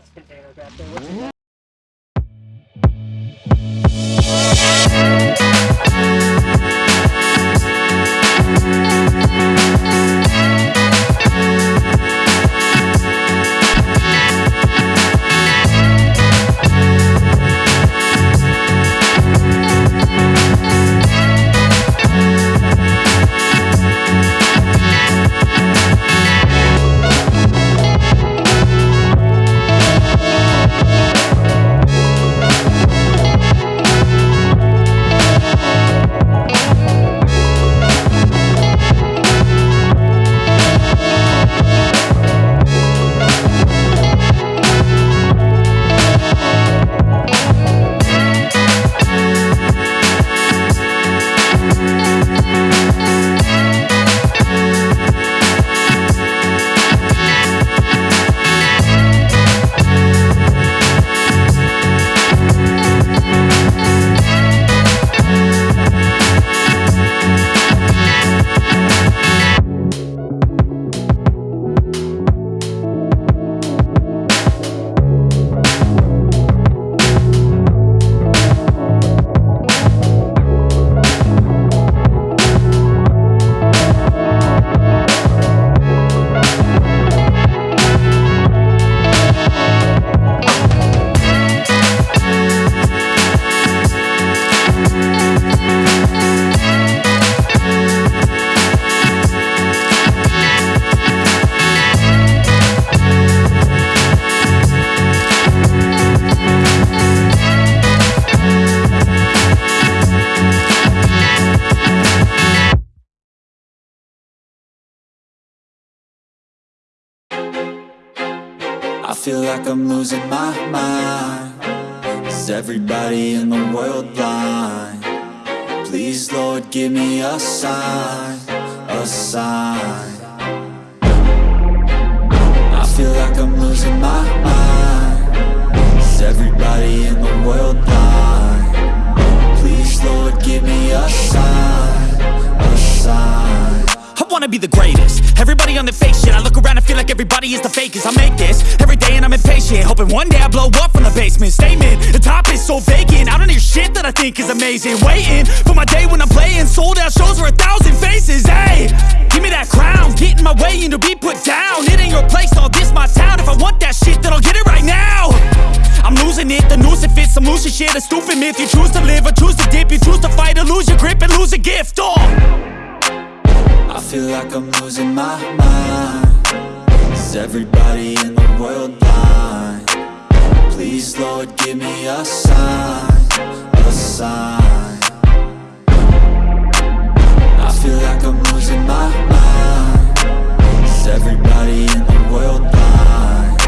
gas container back I'm losing my mind Is everybody in the world blind? Please Lord give me a sign, a sign I feel like I'm losing my mind Is everybody in the world blind? Please Lord give me a sign, a sign wanna be the greatest. Everybody on the fake shit I look around and feel like everybody is the fakest. I make this every day and I'm impatient Hoping one day I blow up from the basement. Statement, the top is so vacant I don't hear shit that I think is amazing. Waiting for my day when I'm playing Sold out shows for a thousand faces Hey, give me that crown Get in my way and to be put down. It ain't your place, all this my town. If I want that shit then I'll get it right now. I'm losing it, the noose it fits Some losing shit, a stupid myth You choose to live or choose to dip. You choose to fight or lose your grip and lose a gift Oh I feel like I'm losing my mind. Is everybody in the world blind? Please Lord give me a sign, a sign. I feel like I'm losing my mind. Is everybody in the world blind?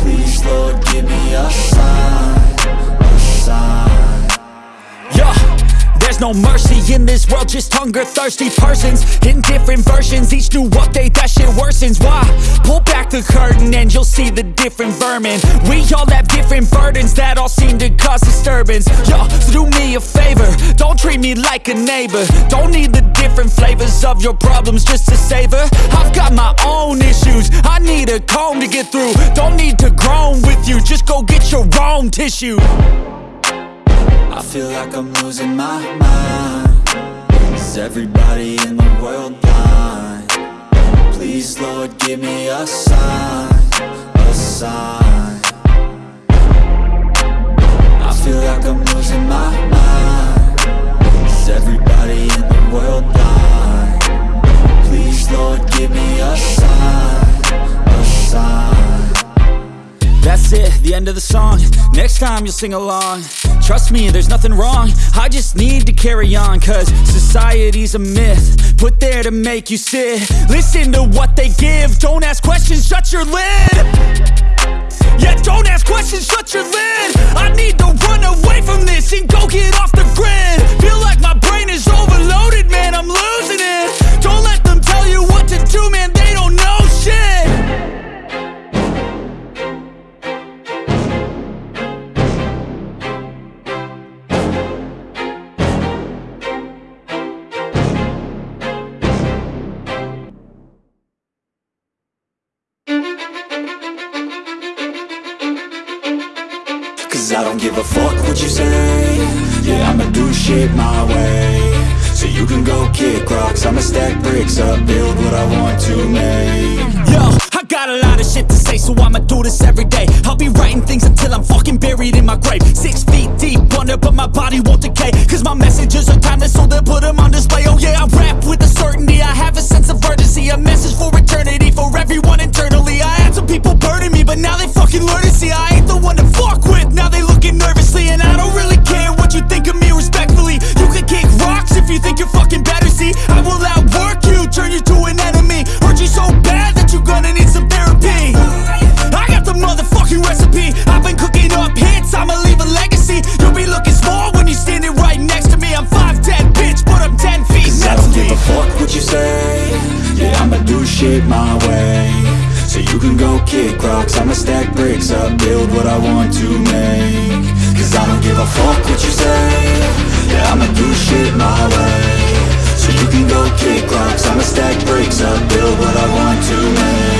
Please Lord give me a sign, a sign. Yeah, there's no mercy this world, just hunger-thirsty persons. In different versions, each new update, that shit worsens. Why? Pull back the curtain and you'll see the different vermin. We all have different burdens that all seem to cause disturbance. Yo, so do me a favor, don't treat me like a neighbor. Don't need the different flavors of your problems just to savor. I've got my own issues, I need a comb to get through. Don't need to groan with you, just go get your own tissue I feel like I'm losing my mind Is everybody in the world blind? Please Lord give me a sign, a sign I feel like I'm losing my mind Is everybody in the world blind? Please Lord give me a sign, a sign That's it, the end of the song. Next time you'll sing along. Trust me, there's nothing wrong. I just need to carry on Cause society's a myth Put there to make you sit. Listen to what they give. Don't ask questions, shut your lid. Yeah, don't ask questions, shut your lid. I need to run away from this And go get off the grid. Feel like my brain is overloaded, man I'm losing it. Don't let them tell you what to do, man They don't know I don't give a fuck what you say Yeah, I'ma do shit my way So you can go kick rocks I'ma stack bricks up, build what I want to make Yo, I got a lot of shit to say, so I'ma do this every day. I'll be writing things until I'm fucking buried in my grave. Six feet deep under, but my body won't decay. Cause my messages are timeless, so they'll put them on display. Oh yeah, I rap with a certainty. I have a sense of urgency, a message for eternity, build what I want to make. Cause I don't give a fuck what you say. Yeah, I'ma do shit my way. So you can go kick rocks. I'ma stack bricks up, build what I want to make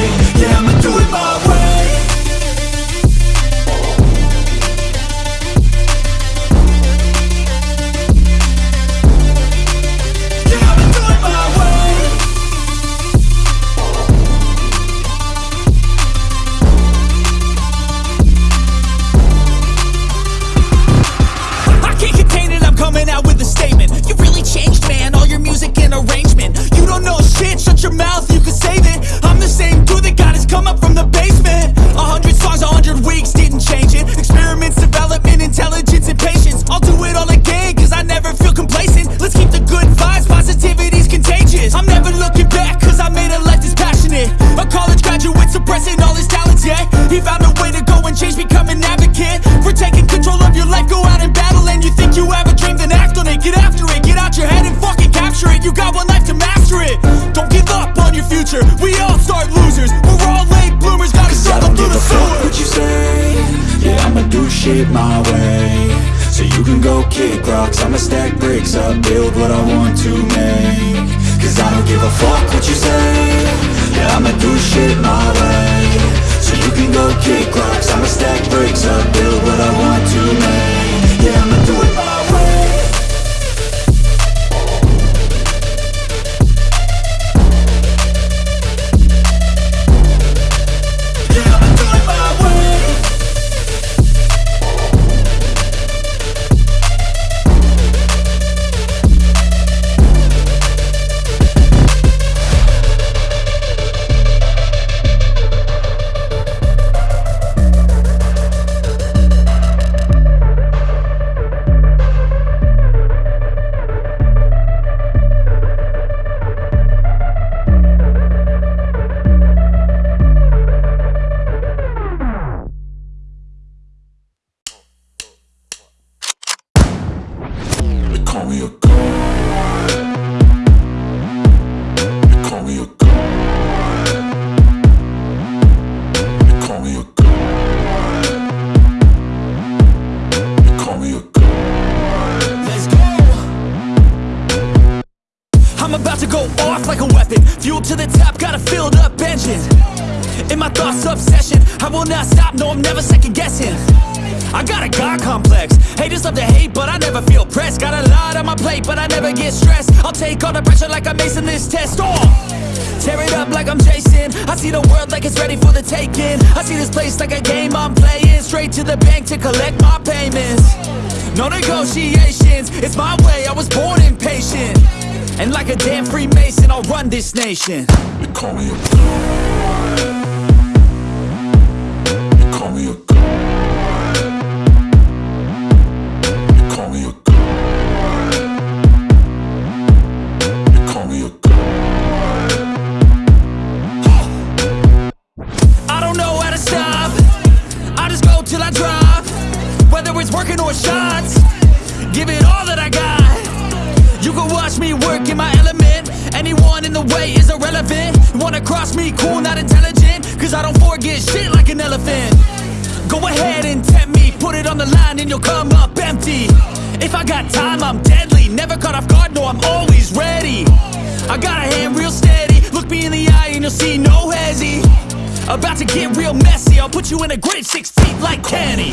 shit, shut your mouth, you can save it. I'm the same dude that got his come up from the basement. A hundred songs, a hundred weeks, didn't change it. Experiments, development, intelligence, and patience. I'll do it all again, cause I never feel complacent. Let's keep the good vibes, positivity's contagious. I'm never looking back, cause I made a life that's passionate. A college graduate suppressing all his talents, yeah. He found a way to go and change, become an advocate. For taking control of your life, go out and battle. And you think you have a dream, then act on it. Get after it, get out your head and fucking capture it. You got one life to master it. Don't give up on your future. We all start losers. We're all late bloomers, gotta struggle don't through give the a fuck sewer. what you say. Yeah, I'ma do shit my way. So you can go kick rocks. I'ma stack bricks up, build what I want to make. Cause I don't give a fuck what you say. Yeah, I'ma do shit my way. So you can go kick rocks. I'ma stack bricks up, build what I want to make They lot on my plate, but I never get stressed. I'll take all the pressure like I'm acing this test. Oh! Tear it up like I'm Jason. I see the world like it's ready for the taking. I see this place like a game I'm playing. Straight to the bank to collect my payments. No negotiations, it's my way. I was born impatient. And like a damn Freemason, I'll run this nation. They call me a It's working or shots, give it all that I got. You can watch me work in my element. Anyone in the way is irrelevant. Wanna cross me, cool, not intelligent. Cause I don't forget shit like an elephant. Go ahead and tempt me, put it on the line and you'll come up empty. If I got time, I'm deadly. Never caught off guard, no, I'm always ready. I got a hand real steady. Look me in the eye and you'll see no hezzy. About to get real messy. I'll put you in a grave six feet like Kenny.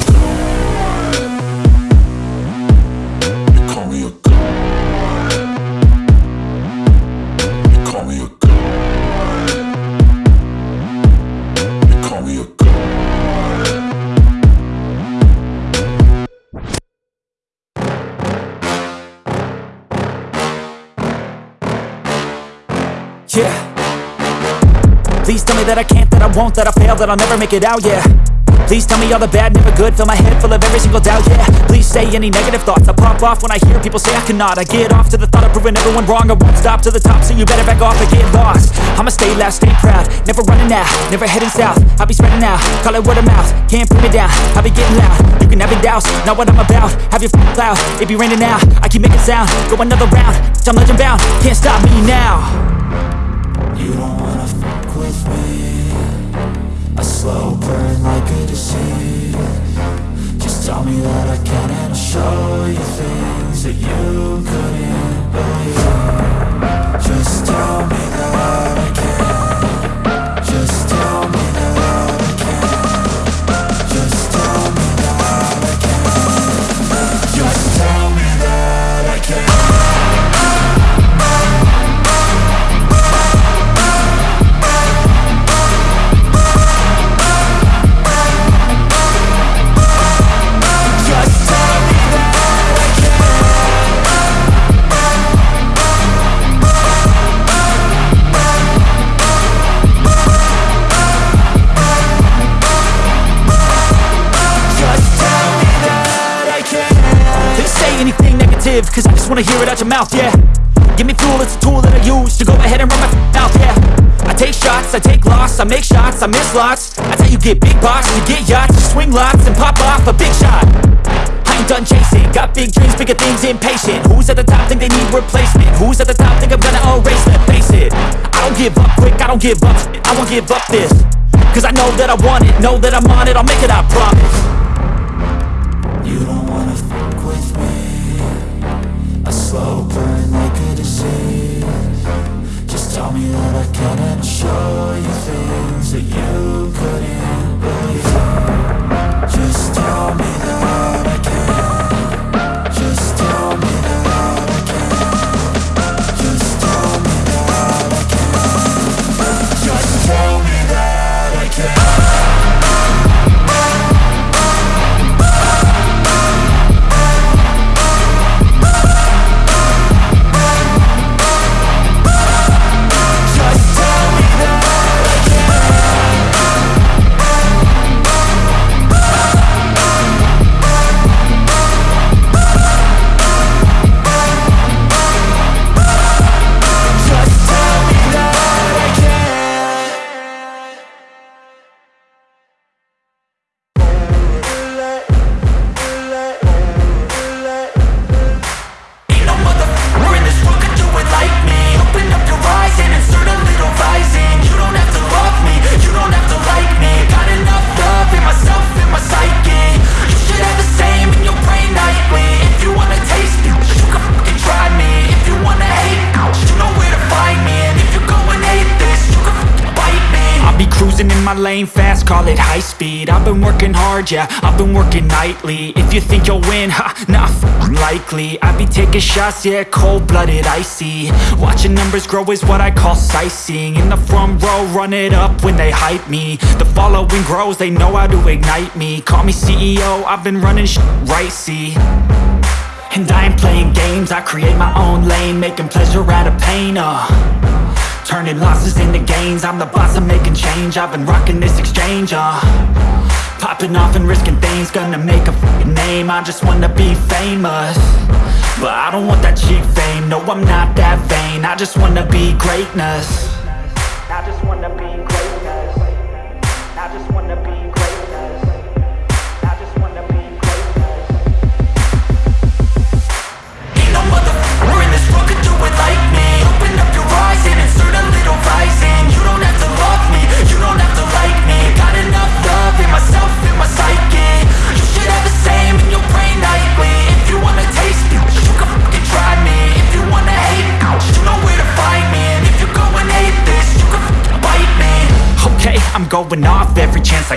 Won't, that I fail, that I'll never make it out, yeah. Please tell me all the bad, never good Fill my head full of every single doubt, yeah. Please say any negative thoughts I pop off when I hear people say I cannot. I get off to the thought of proving everyone wrong I won't stop to the top, so you better back off and get lost. I'ma stay loud, stay proud Never running out, never heading south. I'll be spreading out, call it word of mouth Can't put me down, I'll be getting loud. You can have your doubts, not what I'm about Have your f***ing cloud, it be raining now I keep making sound, go another round I'm legend bound, can't stop me now. You don't wanna fuck with me slow burn like a disease. Just tell me that I can and I'll show you things that you couldn't negative, cause I just wanna hear it out your mouth, yeah. Give me fuel, it's a tool that I use to go ahead and run my mouth, yeah. I take shots, I take loss, I make shots, I miss lots. That's how you get big box, you get yachts, you swing lots and pop off a big shot. I ain't done chasing, got big dreams, bigger things, impatient. Who's at the top think they need replacement? Who's at the top think I'm gonna erase them? Face it, I don't give up quick, I don't give up I won't give up this Cause I know that I want it, know that I'm on it, I'll make it, I promise slow burn like a disease Just tell me that I can and show you things that you couldn't call it high speed. I've been working hard, yeah, I've been working nightly. If you think you'll win, ha, not f***ing likely. I be taking shots, yeah, cold-blooded, icy. Watching numbers grow is what I call sightseeing. In the front row, run it up when they hype me. The following grows, they know how to ignite me. Call me CEO, I've been running sh right, see? And I ain't playing games, I create my own lane Making pleasure out of pain, uh Turning losses into gains. I'm the boss, I'm making change. I've been rocking this exchange, uh. Popping off and risking things. Gonna make a name. I just wanna be famous. But I don't want that cheap fame. No, I'm not that vain. I just wanna be greatness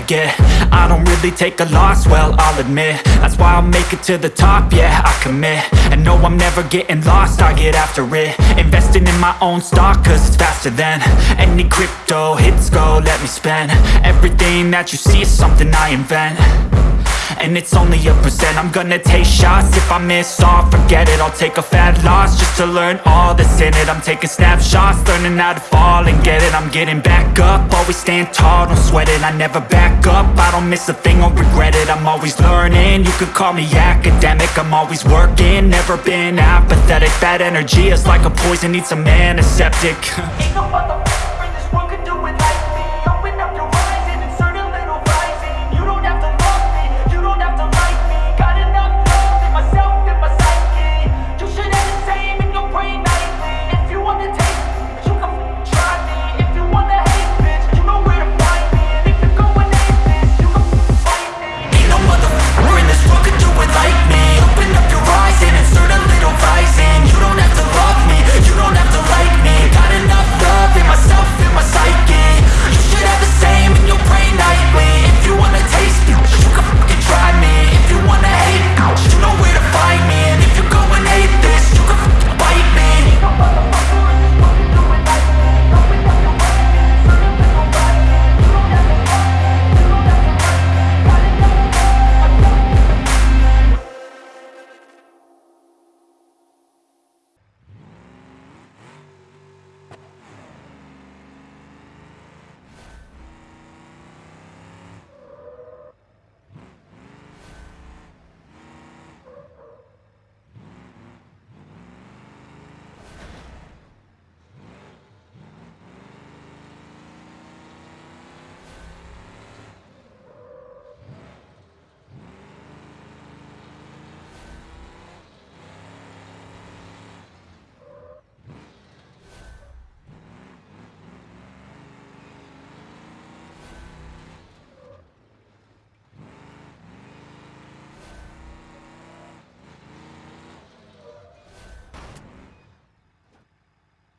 get I don't really take a loss, well, I'll admit. That's why I'll make it to the top, yeah, I commit. And no, I'm never getting lost, I get after it. Investing in my own stock, cause it's faster than Any crypto hits go, let me spend. Everything that you see is something I invent And it's only a percent I'm gonna take shots. If I miss all, forget it. I'll take a fat loss Just to learn all that's in it. I'm taking snapshots Learning how to fall and get it. I'm getting back up. Always stand tall, don't sweat it. I never back up. I don't miss a thing, I'll regret it. I'm always learning. You could call me academic. I'm always working. Never been apathetic. Bad energy is like a poison. Needs some antiseptic. Ain't no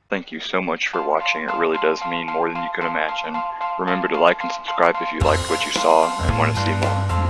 Thank you so much for watching, it really does mean more than you can imagine. Remember to like and subscribe if you liked what you saw and want to see more.